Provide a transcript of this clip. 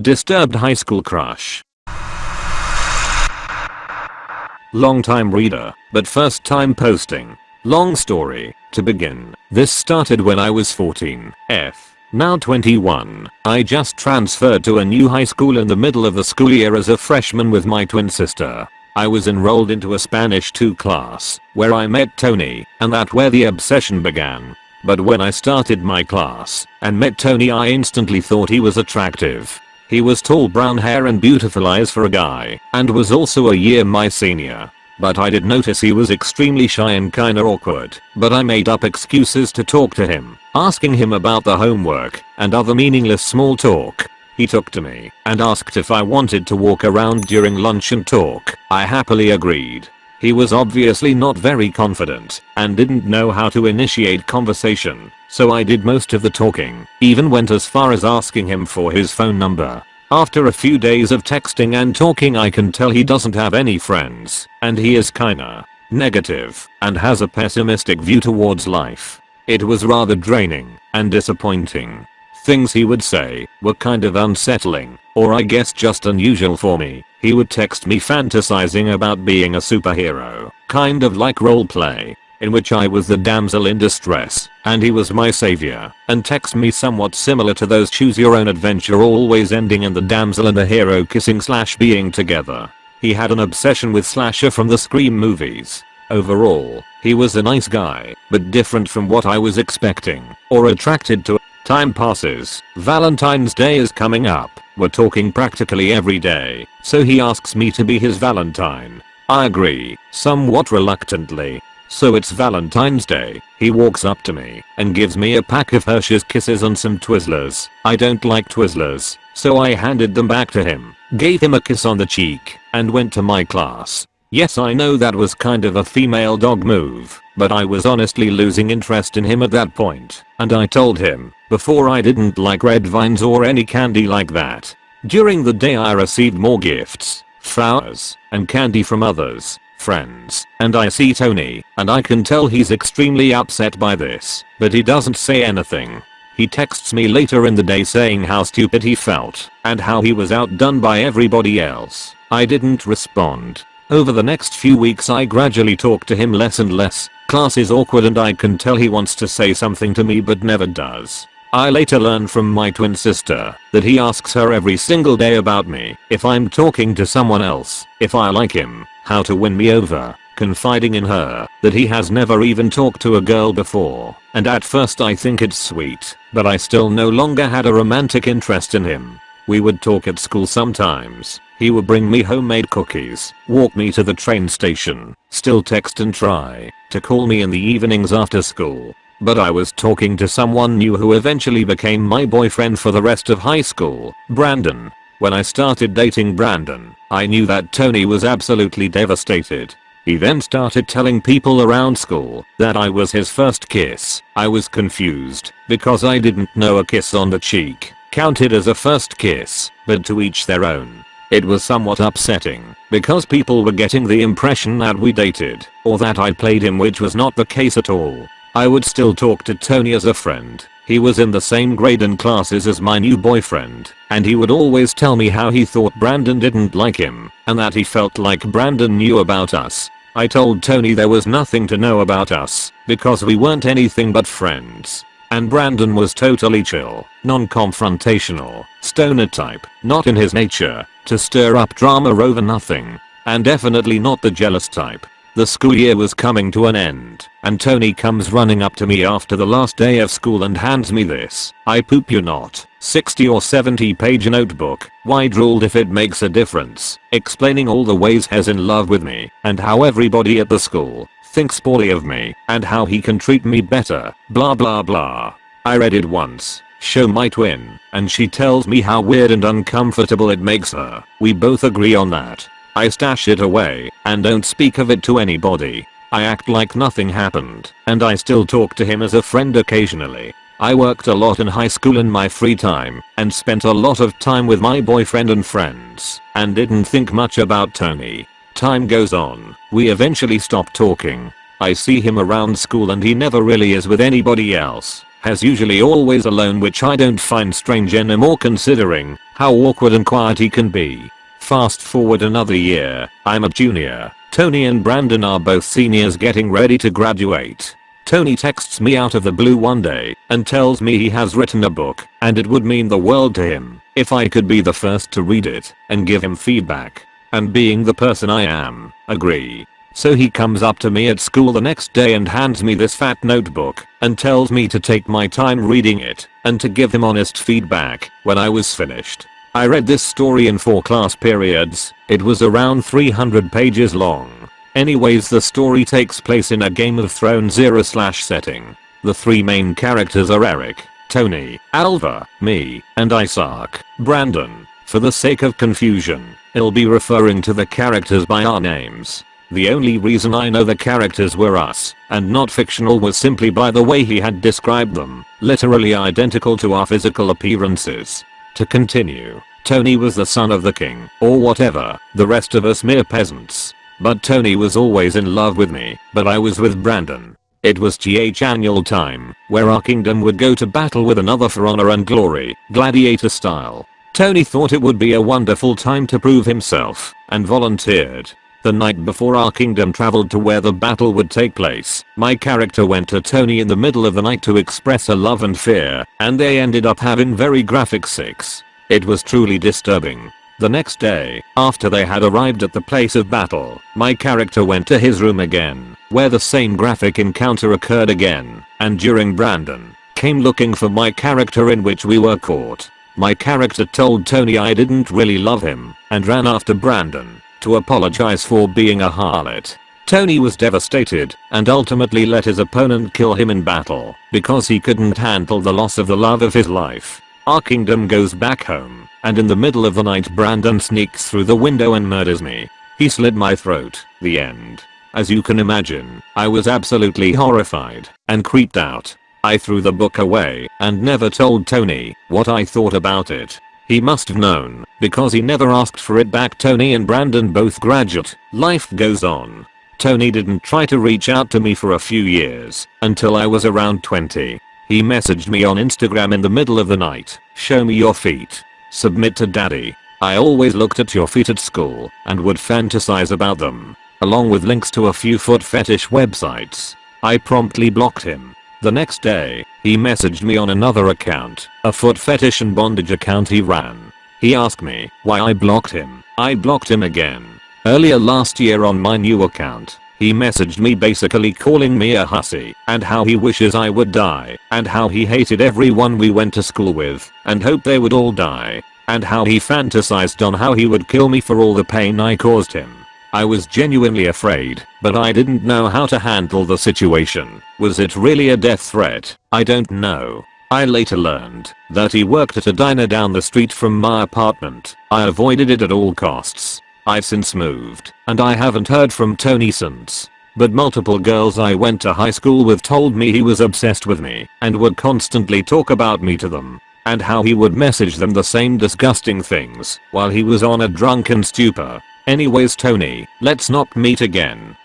Disturbed high school crush. Long time reader, but first time posting. Long story, to begin, this started when I was 14, F. Now 21, I just transferred to a new high school in the middle of the school year as a freshman with my twin sister. I was enrolled into a Spanish 2 class, where I met Tony, and that where the obsession began. But when I started my class, and met Tony I instantly thought he was attractive. He was tall brown hair and beautiful eyes for a guy, and was also a year my senior. But I did notice he was extremely shy and kinda awkward, but I made up excuses to talk to him, asking him about the homework, and other meaningless small talk. He took to me and asked if I wanted to walk around during lunch and talk. I happily agreed. He was obviously not very confident and didn't know how to initiate conversation, so I did most of the talking, even went as far as asking him for his phone number. After a few days of texting and talking I can tell he doesn't have any friends, and he is kinda negative and has a pessimistic view towards life. It was rather draining and disappointing. Things he would say were kind of unsettling, or I guess just unusual for me. He would text me fantasizing about being a superhero, kind of like roleplay, in which I was the damsel in distress, and he was my savior, and text me somewhat similar to those choose your own adventure always ending in the damsel and the hero kissing slash being together. He had an obsession with slasher from the Scream movies. Overall, he was a nice guy, but different from what I was expecting, or attracted to. Time passes, Valentine's Day is coming up, we're talking practically every day, so he asks me to be his valentine. I agree, somewhat reluctantly, so it's Valentine's Day. He walks up to me and gives me a pack of Hershey's Kisses and some Twizzlers. I don't like Twizzlers, so I handed them back to him, gave him a kiss on the cheek, and went to my class. Yes I know that was kind of a female dog move, but I was honestly losing interest in him at that point, and I told him, before I didn't like red vines or any candy like that. During the day I received more gifts, flowers, and candy from others, friends, and I see Tony, and I can tell he's extremely upset by this, but he doesn't say anything. He texts me later in the day saying how stupid he felt, and how he was outdone by everybody else. I didn't respond. Over the next few weeks I gradually talk to him less and less, class is awkward and I can tell he wants to say something to me but never does. I later learn from my twin sister that he asks her every single day about me, if I'm talking to someone else, if I like him, how to win me over, confiding in her that he has never even talked to a girl before, and at first I think it's sweet, but I still no longer had a romantic interest in him. We would talk at school sometimes, he would bring me homemade cookies, walk me to the train station, still text and try to call me in the evenings after school, but I was talking to someone new who eventually became my boyfriend for the rest of high school, Brandon. When I started dating Brandon, I knew that Tony was absolutely devastated. He then started telling people around school that I was his first kiss. I was confused because I didn't know a kiss on the cheek counted as a first kiss, but to each their own. It was somewhat upsetting because people were getting the impression that we dated or that I played him which was not the case at all. I would still talk to Tony as a friend. He was in the same grade and classes as my new boyfriend, and he would always tell me how he thought Brandon didn't like him, and that he felt like Brandon knew about us. I told Tony there was nothing to know about us, because we weren't anything but friends. And Brandon was totally chill, non-confrontational, stoner type, not in his nature, to stir up drama over nothing. And definitely not the jealous type. The school year was coming to an end, and Tony comes running up to me after the last day of school and hands me this, I poop you not, 60 or 70 page notebook, wide ruled if it makes a difference, explaining all the ways he's in love with me, and how everybody at the school thinks poorly of me, and how he can treat me better, blah blah blah. I read it once, show my twin, and she tells me how weird and uncomfortable it makes her. We both agree on that. I stash it away and don't speak of it to anybody. I act like nothing happened and I still talk to him as a friend occasionally. I worked a lot in high school in my free time and spent a lot of time with my boyfriend and friends and didn't think much about Tony. Time goes on, we eventually stop talking. I see him around school and he never really is with anybody else. has usually always alone which I don't find strange anymore considering how awkward and quiet he can be. Fast forward another year, I'm a junior, Tony and Brandon are both seniors getting ready to graduate. Tony texts me out of the blue one day and tells me he has written a book and it would mean the world to him if I could be the first to read it and give him feedback. And being the person I am, agree. So he comes up to me at school the next day and hands me this fat notebook and tells me to take my time reading it and to give him honest feedback when I was finished. I read this story in 4 class periods, it was around 300 pages long. Anyways the story takes place in a Game of Thrones era slash setting. The three main characters are Eric, Tony, Alva, me, and Isaac, Brandon. For the sake of confusion, I'll be referring to the characters by our names. The only reason I know the characters were us, and not fictional was simply by the way he had described them, literally identical to our physical appearances. To continue, Tony was the son of the king, or whatever, the rest of us mere peasants. But Tony was always in love with me, but I was with Brandon. It was GH annual time, where our kingdom would go to battle with another for honor and glory, gladiator style. Tony thought it would be a wonderful time to prove himself, and volunteered. The night before our kingdom traveled to where the battle would take place, my character went to Tony in the middle of the night to express her love and fear, and they ended up having very graphic sex. It was truly disturbing. The next day, after they had arrived at the place of battle, my character went to his room again, where the same graphic encounter occurred again, and during Brandon came looking for my character in which we were caught. My character told Tony I didn't really love him, and ran after Brandon to apologize for being a harlot. Tony was devastated and ultimately let his opponent kill him in battle because he couldn't handle the loss of the love of his life. Our kingdom goes back home, and in the middle of the night Brandon sneaks through the window and murders me. He slit my throat. The end. As you can imagine, I was absolutely horrified and creeped out. I threw the book away and never told Tony what I thought about it. He must have known because he never asked for it back Tony and Brandon both graduate. Life goes on. Tony didn't try to reach out to me for a few years until I was around 20. He messaged me on Instagram in the middle of the night. Show me your feet. Submit to daddy. I always looked at your feet at school and would fantasize about them. Along with links to a few foot fetish websites. I promptly blocked him. The next day, he messaged me on another account, a foot fetish and bondage account he ran. He asked me why I blocked him. I blocked him again. Earlier last year on my new account, he messaged me basically calling me a hussy and how he wishes I would die and how he hated everyone we went to school with and hoped they would all die and how he fantasized on how he would kill me for all the pain I caused him. I was genuinely afraid, but I didn't know how to handle the situation. Was it really a death threat? I don't know. I later learned that he worked at a diner down the street from my apartment. I avoided it at all costs. I've since moved, and I haven't heard from Tony since. But multiple girls I went to high school with told me he was obsessed with me and would constantly talk about me to them. And how he would message them the same disgusting things while he was on a drunken stupor. Anyways Tony, let's not meet again.